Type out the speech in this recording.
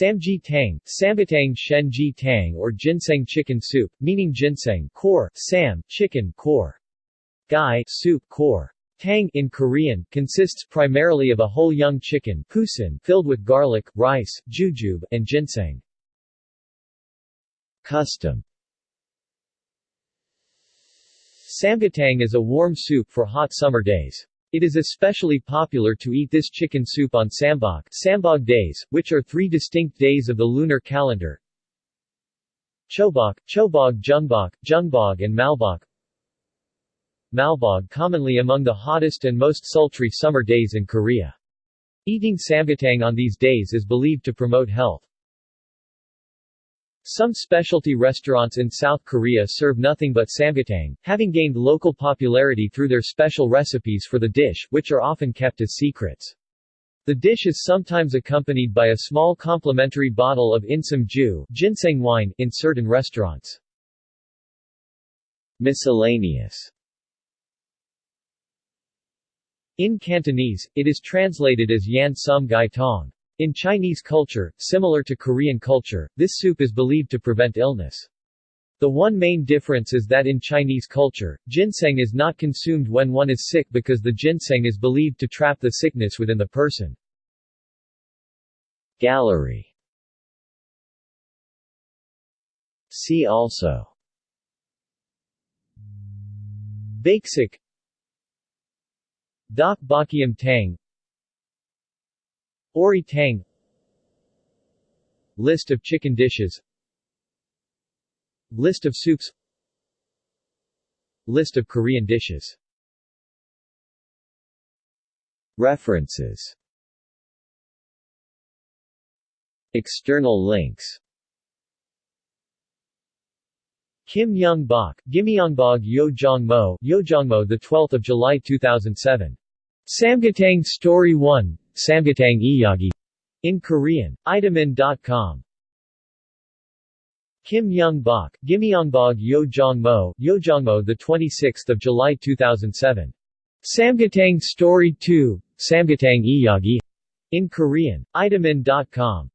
Samji Tang, Sambatang Shenji Tang or ginseng chicken soup, meaning ginseng core, sam, chicken core. Gai soup core. Tang in Korean, consists primarily of a whole young chicken pusin filled with garlic, rice, jujube, and ginseng. Custom Samgyetang is a warm soup for hot summer days. It is especially popular to eat this chicken soup on Sambok Sambog days, which are three distinct days of the lunar calendar. Chobok, Chobog Jungbok, Jungbog and Malbok Malbog commonly among the hottest and most sultry summer days in Korea. Eating samgyetang on these days is believed to promote health. Some specialty restaurants in South Korea serve nothing but samgyetang, having gained local popularity through their special recipes for the dish, which are often kept as secrets. The dish is sometimes accompanied by a small complimentary bottle of insam ju ginseng wine in certain restaurants. Miscellaneous In Cantonese, it is translated as Yan Sum Gai Tong. In Chinese culture, similar to Korean culture, this soup is believed to prevent illness. The one main difference is that in Chinese culture, ginseng is not consumed when one is sick because the ginseng is believed to trap the sickness within the person. Gallery See also Baksik Dak Bakiam Tang Ori Tang. List of chicken dishes. List of soups. List of Korean dishes. References. External links. Kim Young Bok, Gimyeongbog Yojongmo, Yojongmo the 12th of July 2007. Samgyetang Story 1, Samgyetang Iyagi in Korean. Itamin.com Kim Young Bok, Gimyeongbog Yojongmo, Yojongmo the 26th of July 2007. Samgyetang Story 2, Samgatang Iyagi in Korean. Itamin.com